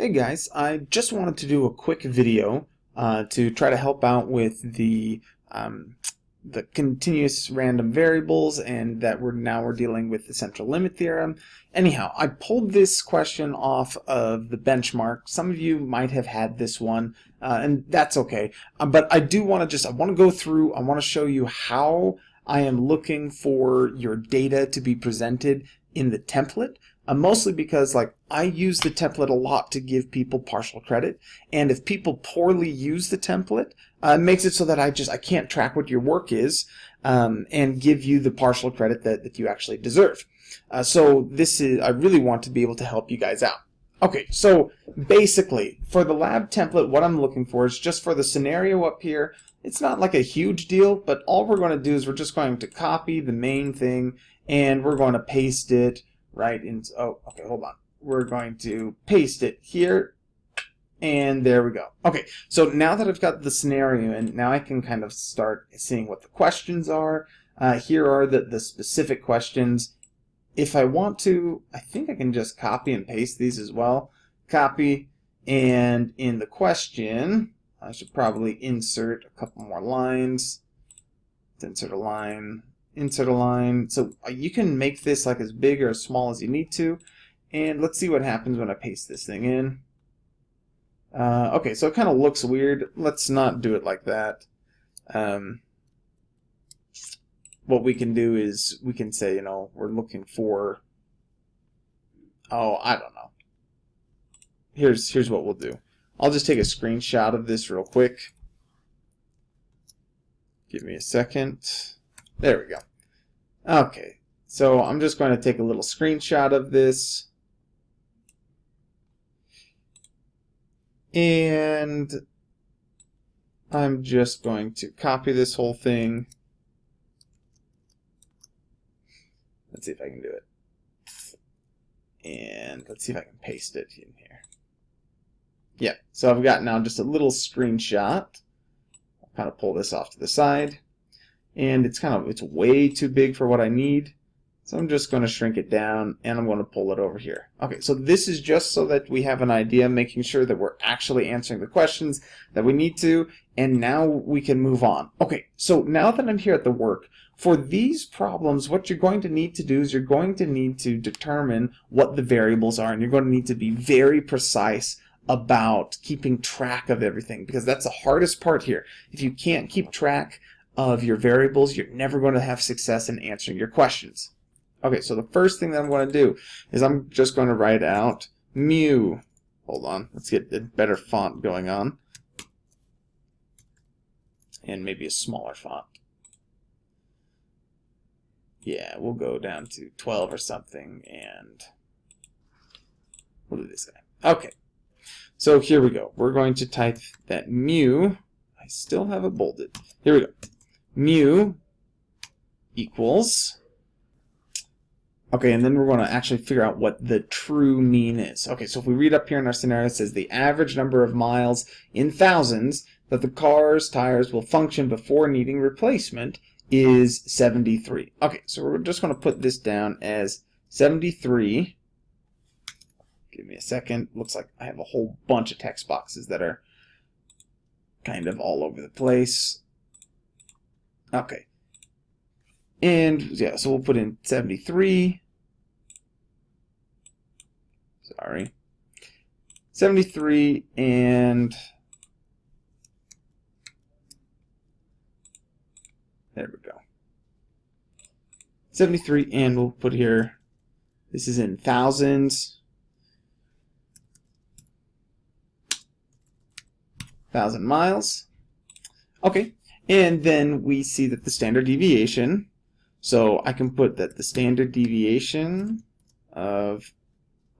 Hey guys, I just wanted to do a quick video uh, to try to help out with the um, the continuous random variables and that we're now we're dealing with the central limit theorem. Anyhow, I pulled this question off of the benchmark. Some of you might have had this one uh, and that's okay. Uh, but I do want to just I want to go through I want to show you how I am looking for your data to be presented in the template uh, mostly because like I use the template a lot to give people partial credit and if people poorly use the template uh, it makes it so that I just I can't track what your work is um, and give you the partial credit that, that you actually deserve. Uh, so this is I really want to be able to help you guys out. Okay so basically for the lab template what I'm looking for is just for the scenario up here. It's not like a huge deal but all we're going to do is we're just going to copy the main thing and we're going to paste it right into, oh, okay, hold on. We're going to paste it here, and there we go. Okay, so now that I've got the scenario, and now I can kind of start seeing what the questions are. Uh, here are the, the specific questions. If I want to, I think I can just copy and paste these as well. Copy, and in the question, I should probably insert a couple more lines. Insert a line insert a line. So uh, you can make this like as big or as small as you need to. And let's see what happens when I paste this thing in. Uh, okay, so it kind of looks weird. Let's not do it like that. Um, what we can do is we can say, you know, we're looking for, oh, I don't know. Here's, here's what we'll do. I'll just take a screenshot of this real quick. Give me a second. There we go. Okay, so I'm just going to take a little screenshot of this. And I'm just going to copy this whole thing. Let's see if I can do it. And let's see if I can paste it in here. Yeah, so I've got now just a little screenshot. I'll kind of pull this off to the side and it's kind of it's way too big for what I need. So I'm just going to shrink it down and I'm going to pull it over here. Okay so this is just so that we have an idea making sure that we're actually answering the questions that we need to and now we can move on. Okay so now that I'm here at the work for these problems what you're going to need to do is you're going to need to determine what the variables are and you're going to need to be very precise about keeping track of everything because that's the hardest part here. If you can't keep track of your variables, you're never going to have success in answering your questions. Okay, so the first thing that I'm going to do is I'm just going to write out mu. Hold on, let's get a better font going on. And maybe a smaller font. Yeah, we'll go down to 12 or something, and we'll do this guy. Okay, so here we go. We're going to type that mu. I still have it bolded. Here we go mu equals okay and then we're going to actually figure out what the true mean is. Okay so if we read up here in our scenario it says the average number of miles in thousands that the car's tires will function before needing replacement is 73 okay so we're just going to put this down as 73 give me a second. Looks like I have a whole bunch of text boxes that are kind of all over the place Okay. And yeah, so we'll put in 73. Sorry. 73 and there we go. 73 and we'll put here this is in thousands. Thousand miles. Okay, and then we see that the standard deviation, so I can put that the standard deviation of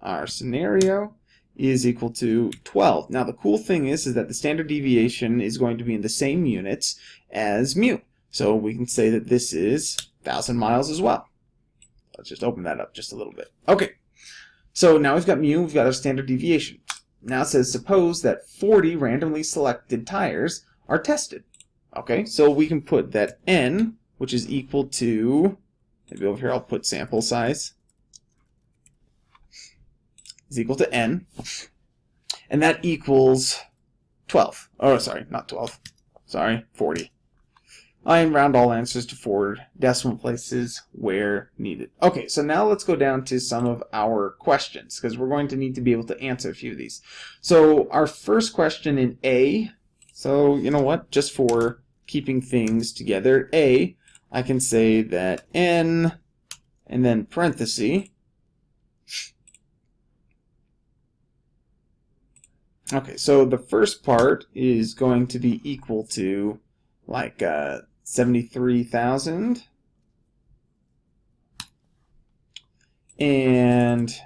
our scenario is equal to 12. Now the cool thing is, is that the standard deviation is going to be in the same units as mu. So we can say that this is 1,000 miles as well. Let's just open that up just a little bit. Okay, so now we've got mu, we've got our standard deviation. Now it says suppose that 40 randomly selected tires are tested. Okay, so we can put that n, which is equal to, maybe over here I'll put sample size, is equal to n. and that equals 12. Oh, sorry, not 12. Sorry, 40. I round all answers to four decimal places where needed. Okay, so now let's go down to some of our questions because we're going to need to be able to answer a few of these. So our first question in A, so you know what, just for keeping things together, A, I can say that N and then parenthesis. Okay, so the first part is going to be equal to like uh, 73,000. And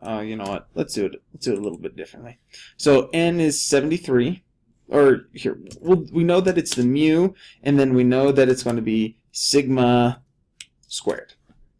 uh, you know what? Let's do it. Let's do it a little bit differently. So n is 73. Or here, we'll, we know that it's the mu, and then we know that it's going to be sigma squared.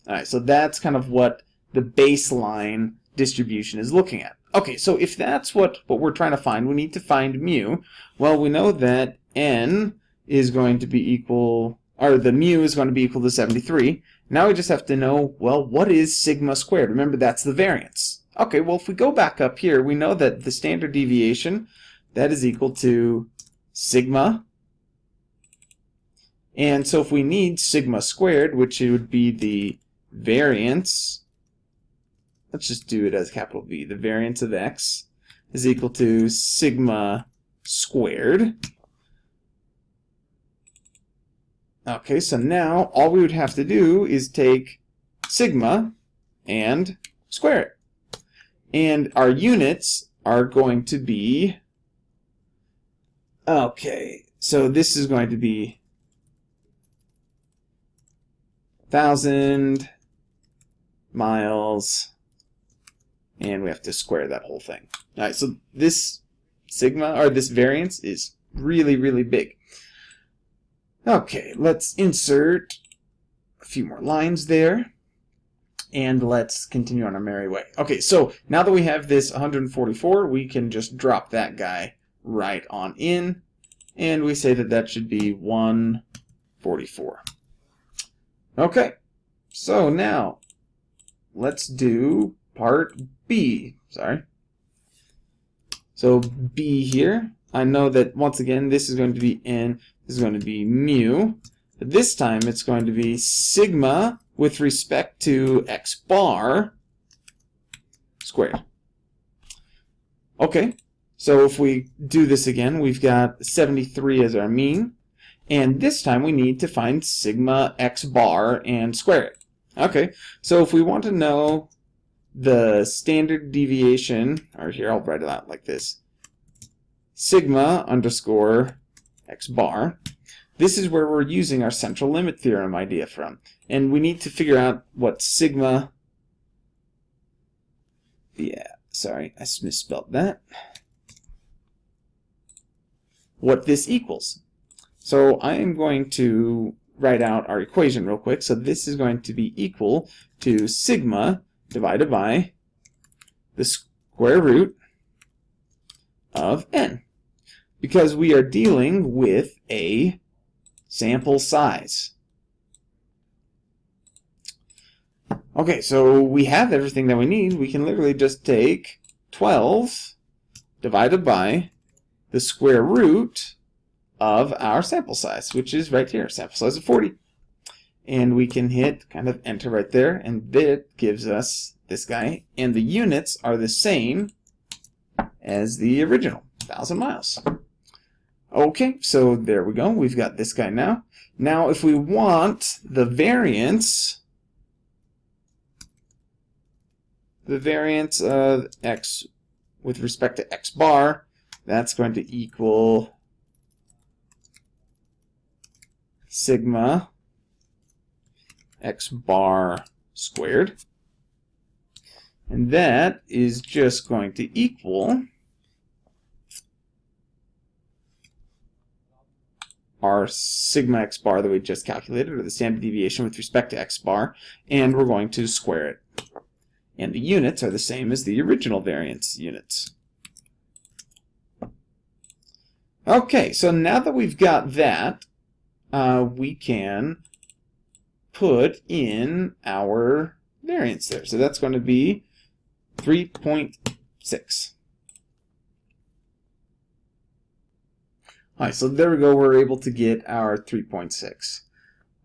All right, so that's kind of what the baseline distribution is looking at. Okay, so if that's what, what we're trying to find, we need to find mu. Well, we know that n is going to be equal, or the mu is going to be equal to 73. Now we just have to know, well, what is sigma squared? Remember, that's the variance. Okay, well, if we go back up here, we know that the standard deviation, that is equal to sigma. And so if we need sigma squared, which it would be the variance, let's just do it as capital V, the variance of x is equal to sigma squared. Okay, so now all we would have to do is take sigma and square it. And our units are going to be, okay, so this is going to be 1,000 miles, and we have to square that whole thing. All right, so this sigma, or this variance, is really, really big. Okay, let's insert a few more lines there. And let's continue on our merry way. Okay, so now that we have this 144, we can just drop that guy right on in. And we say that that should be 144. Okay, so now let's do part B. Sorry. So B here, I know that once again this is going to be n is going to be mu. But this time it's going to be sigma with respect to x bar squared. Okay, so if we do this again, we've got 73 as our mean. And this time we need to find sigma x bar and square it. Okay, so if we want to know the standard deviation, or here I'll write it out like this, sigma underscore x bar. This is where we're using our central limit theorem idea from. And we need to figure out what sigma... Yeah, sorry, I misspelled that. What this equals. So I am going to write out our equation real quick. So this is going to be equal to sigma divided by the square root of n because we are dealing with a sample size. Okay, so we have everything that we need. We can literally just take 12 divided by the square root of our sample size, which is right here, sample size of 40. And we can hit kind of enter right there, and that gives us this guy. And the units are the same as the original, 1,000 miles. Okay, so there we go. We've got this guy now. Now, if we want the variance, the variance of x with respect to x bar, that's going to equal sigma x bar squared. And that is just going to equal our sigma x bar that we just calculated, or the standard deviation with respect to x bar, and we're going to square it. And the units are the same as the original variance units. Okay, so now that we've got that, uh, we can put in our variance there. So that's going to be 3.6. Alright, so there we go, we're able to get our 3.6.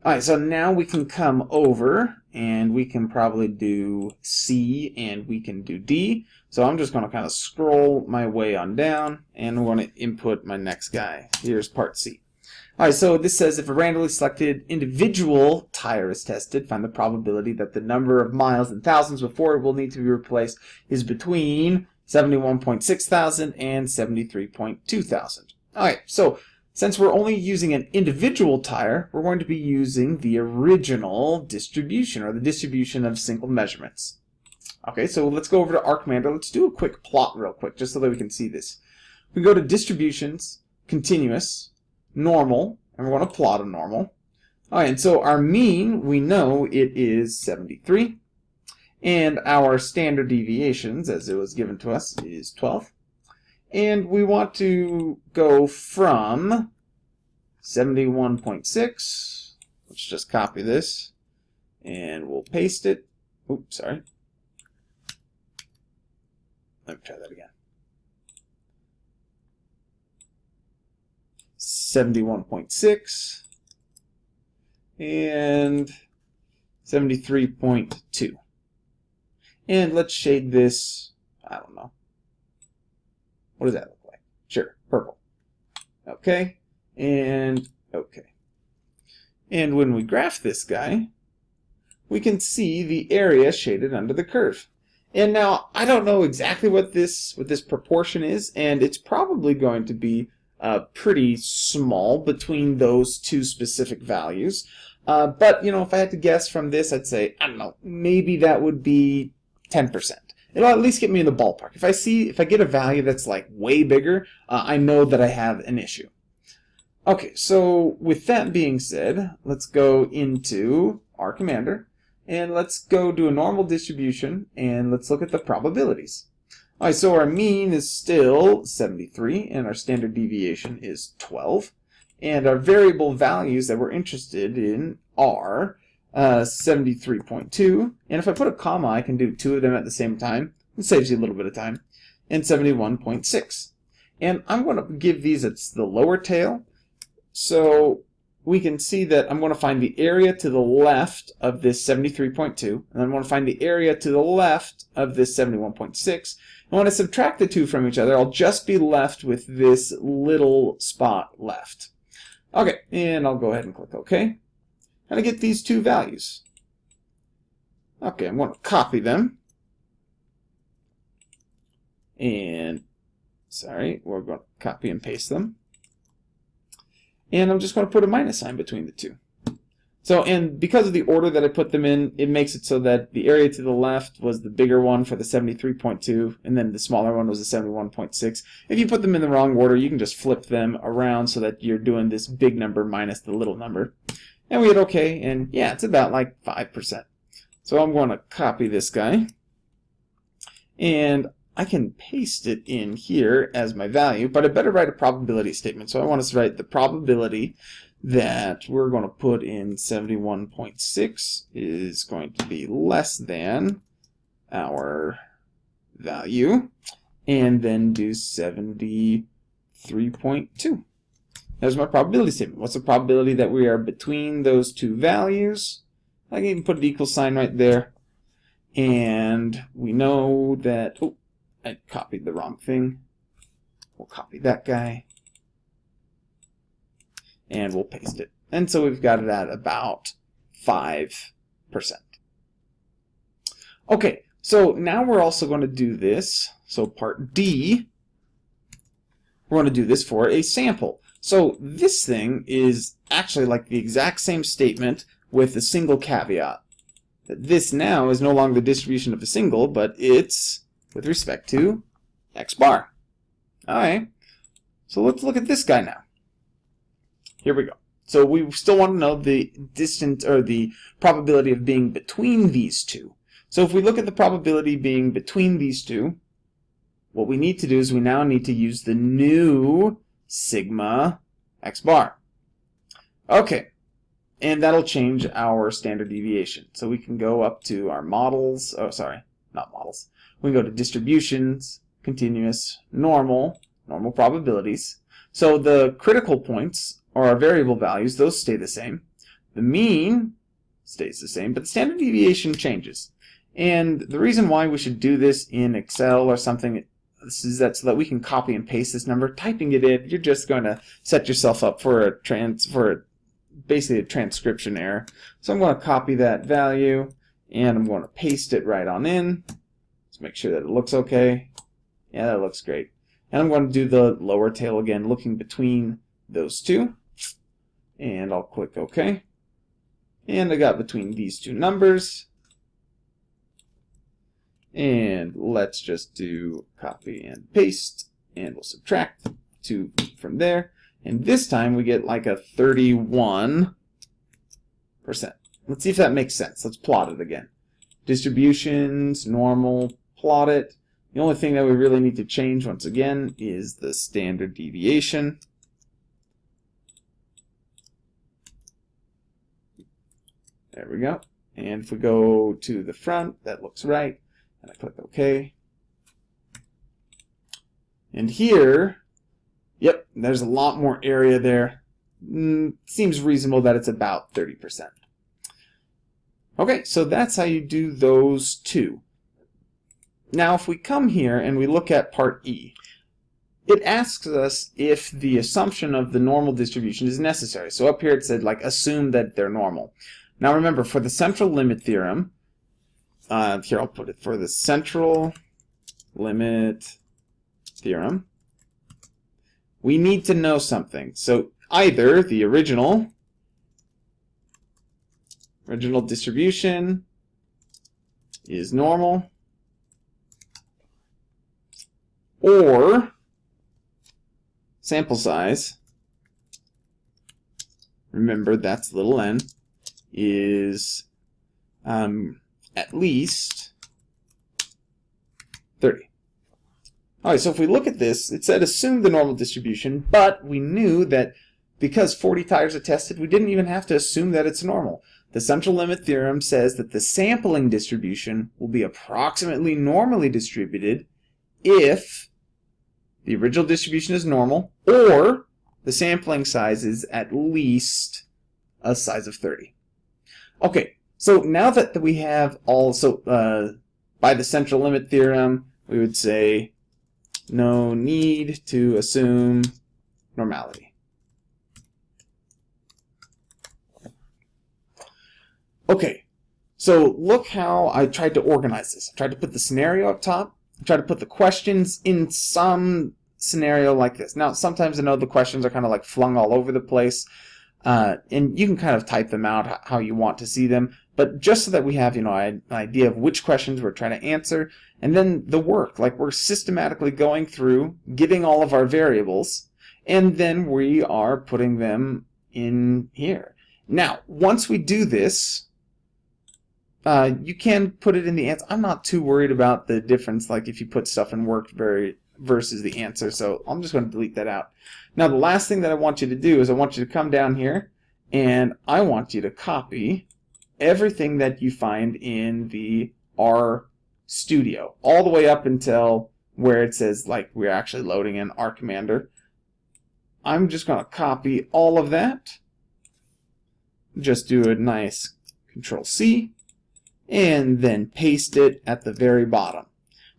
All right, so now we can come over and we can probably do C and we can do D. So I'm just going to kind of scroll my way on down and I'm going to input my next guy. Here's part C. Alright, so this says if a randomly selected individual tire is tested, find the probability that the number of miles and thousands before it will need to be replaced is between 71.6 thousand and 73.2 thousand. Alright, so since we're only using an individual tire, we're going to be using the original distribution, or the distribution of single measurements. Okay, so let's go over to R Commander. Let's do a quick plot real quick, just so that we can see this. We go to Distributions, Continuous, normal, and we're going to plot a normal. All right, and so our mean, we know it is 73. And our standard deviations, as it was given to us, is 12. And we want to go from 71.6. Let's just copy this. And we'll paste it. Oops, sorry. Let me try that again. 71.6 and 73.2. And let's shade this, I don't know. What does that look like? Sure, purple. Okay, and okay. And when we graph this guy, we can see the area shaded under the curve. And now, I don't know exactly what this, what this proportion is, and it's probably going to be uh, pretty small between those two specific values. Uh, but, you know, if I had to guess from this, I'd say, I don't know, maybe that would be 10%. It'll at least get me in the ballpark. If I see, if I get a value that's like way bigger, uh, I know that I have an issue. Okay, so with that being said, let's go into R Commander and let's go do a normal distribution and let's look at the probabilities. Alright, so our mean is still 73, and our standard deviation is 12. And our variable values that we're interested in are uh, 73.2. And if I put a comma, I can do two of them at the same time. It saves you a little bit of time. And 71.6. And I'm going to give these it's the lower tail. So we can see that I'm going to find the area to the left of this 73.2, and I'm going to find the area to the left of this 71.6. And when I subtract the two from each other, I'll just be left with this little spot left. Okay, and I'll go ahead and click OK. And I get these two values. Okay, I'm going to copy them. And, sorry, we're going to copy and paste them and I'm just going to put a minus sign between the two. So, and because of the order that I put them in, it makes it so that the area to the left was the bigger one for the 73.2, and then the smaller one was the 71.6. If you put them in the wrong order, you can just flip them around so that you're doing this big number minus the little number. And we hit OK, and yeah, it's about like 5%. So I'm going to copy this guy, and I can paste it in here as my value, but I better write a probability statement. So I want to write the probability that we're going to put in 71.6 is going to be less than our value, and then do 73.2. There's my probability statement. What's the probability that we are between those two values? I can even put an equal sign right there. And we know that, oh, I copied the wrong thing. We'll copy that guy. And we'll paste it. And so we've got it at about 5%. Okay, so now we're also going to do this. So part D, we're going to do this for a sample. So this thing is actually like the exact same statement with a single caveat. This now is no longer the distribution of a single, but it's with respect to x bar. Alright, so let's look at this guy now. Here we go. So we still want to know the distance or the probability of being between these two. So if we look at the probability being between these two, what we need to do is we now need to use the new sigma x bar. Okay, and that'll change our standard deviation. So we can go up to our models, oh sorry, not models. We can go to distributions, continuous, normal, normal probabilities. So the critical points are our variable values. Those stay the same. The mean stays the same, but the standard deviation changes. And the reason why we should do this in Excel or something is that so that we can copy and paste this number. Typing it in, you're just going to set yourself up for a trans for a, basically a transcription error. So I'm going to copy that value and I'm going to paste it right on in. Let's make sure that it looks okay. Yeah, that looks great. And I'm going to do the lower tail again, looking between those two. And I'll click OK. And I got between these two numbers. And let's just do copy and paste. And we'll subtract 2 from there. And this time we get like a 31%. Let's see if that makes sense. Let's plot it again. Distributions, normal, plot it. The only thing that we really need to change once again is the standard deviation. There we go. And if we go to the front, that looks right. And I click OK. And here, yep, there's a lot more area there. Mm, seems reasonable that it's about 30%. Okay, so that's how you do those two. Now if we come here and we look at part E, it asks us if the assumption of the normal distribution is necessary. So up here it said like assume that they're normal. Now remember for the central limit theorem, uh, here I'll put it for the central limit theorem, we need to know something. So either the original original distribution is normal or sample size, remember that's little n, is um, at least 30. Alright, so if we look at this, it said assume the normal distribution, but we knew that because 40 tires are tested, we didn't even have to assume that it's normal. The central limit theorem says that the sampling distribution will be approximately normally distributed if the original distribution is normal, or the sampling size is at least a size of 30. Okay, so now that we have all, so uh, by the central limit theorem, we would say no need to assume normality. Okay, so look how I tried to organize this. I tried to put the scenario up top, I tried to put the questions in some scenario like this. Now, sometimes I know the questions are kind of like flung all over the place, uh, and you can kind of type them out how you want to see them, but just so that we have, you know, an idea of which questions we're trying to answer, and then the work, like we're systematically going through, getting all of our variables, and then we are putting them in here. Now, once we do this, uh, you can put it in the answer. I'm not too worried about the difference, like if you put stuff in work very versus the answer. So I'm just going to delete that out. Now the last thing that I want you to do is I want you to come down here and I want you to copy everything that you find in the R Studio all the way up until where it says like we're actually loading in R Commander. I'm just going to copy all of that. Just do a nice Control C and then paste it at the very bottom.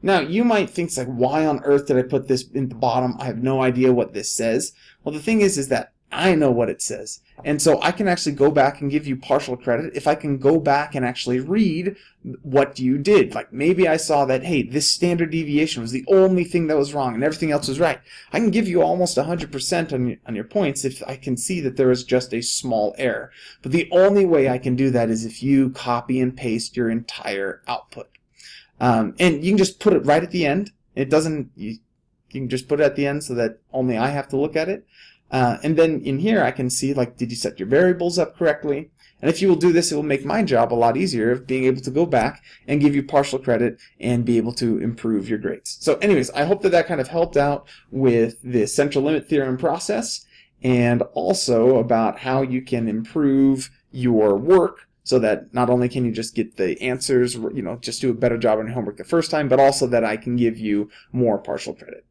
Now, you might think, like, why on earth did I put this in the bottom? I have no idea what this says. Well, the thing is, is that I know what it says. And so I can actually go back and give you partial credit if I can go back and actually read what you did. Like maybe I saw that, hey, this standard deviation was the only thing that was wrong and everything else was right. I can give you almost 100% on your, on your points if I can see that there is just a small error. But the only way I can do that is if you copy and paste your entire output. Um, and you can just put it right at the end. It doesn't, you, you can just put it at the end so that only I have to look at it. Uh, and then in here I can see like did you set your variables up correctly and if you will do this it will make my job a lot easier of being able to go back and give you partial credit and be able to improve your grades. So anyways I hope that that kind of helped out with the central limit theorem process and also about how you can improve your work so that not only can you just get the answers, you know, just do a better job on your homework the first time, but also that I can give you more partial credit.